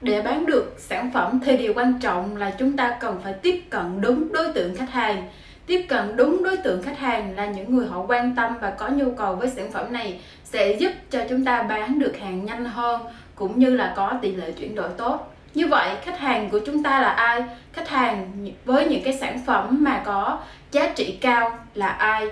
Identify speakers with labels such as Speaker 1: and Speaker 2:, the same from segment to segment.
Speaker 1: để bán được sản phẩm thì điều quan trọng là chúng ta cần phải tiếp cận đúng đối tượng khách hàng. Tiếp cận đúng đối tượng khách hàng là những người họ quan tâm và có nhu cầu với sản phẩm này sẽ giúp cho chúng ta bán được hàng nhanh hơn cũng như là có tỷ lệ chuyển đổi tốt. Như vậy, khách hàng của chúng ta là ai? Khách hàng với những cái sản phẩm mà có giá trị cao là ai?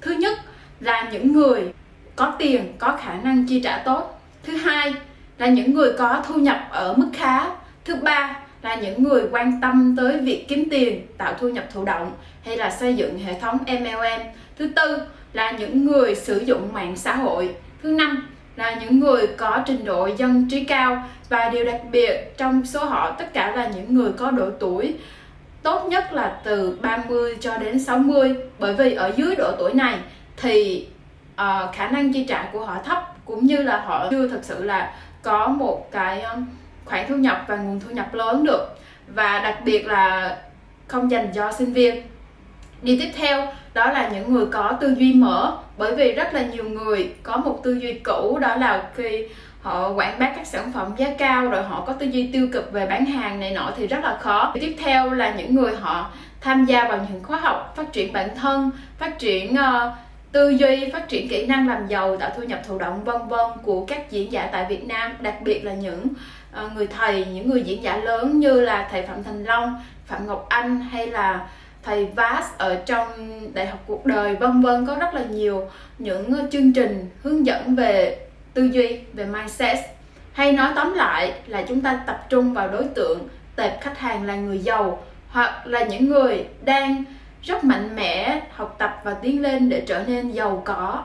Speaker 1: Thứ nhất là những người có tiền, có khả năng chi trả tốt. Thứ hai là những người có thu nhập ở mức khá. Thứ ba là những người quan tâm tới việc kiếm tiền tạo thu nhập thụ động hay là xây dựng hệ thống MLM thứ tư là những người sử dụng mạng xã hội. Thứ năm là những người có trình độ dân trí cao và điều đặc biệt trong số họ tất cả là những người có độ tuổi tốt nhất là từ 30 cho đến 60 bởi vì ở dưới độ tuổi này thì uh, khả năng chi trả của họ thấp cũng như là họ chưa thực sự là có một cái um, khoản thu nhập và nguồn thu nhập lớn được. Và đặc biệt là không dành cho sinh viên. Điều tiếp theo đó là những người có tư duy mở bởi vì rất là nhiều người có một tư duy cũ đó là khi họ quảng bá các sản phẩm giá cao rồi họ có tư duy tiêu cực về bán hàng này nọ thì rất là khó. Tiếp theo là những người họ tham gia vào những khóa học phát triển bản thân phát triển uh, tư duy, phát triển kỹ năng làm giàu, tạo thu nhập thụ động, vân vân của các diễn giả tại Việt Nam, đặc biệt là những ờ, người thầy, những người diễn giả lớn như là thầy Phạm Thành Long, Phạm Ngọc Anh hay là thầy Vas ở trong đại học cuộc đời, vân vân. Có rất là nhiều những chương trình hướng dẫn về tư duy, về mindset. Hay nói tóm lại là chúng ta tập trung vào đối tượng, tệp khách hàng là người giàu hoặc là những người đang rất mạnh mẽ học tập và tiến lên để trở nên giàu có.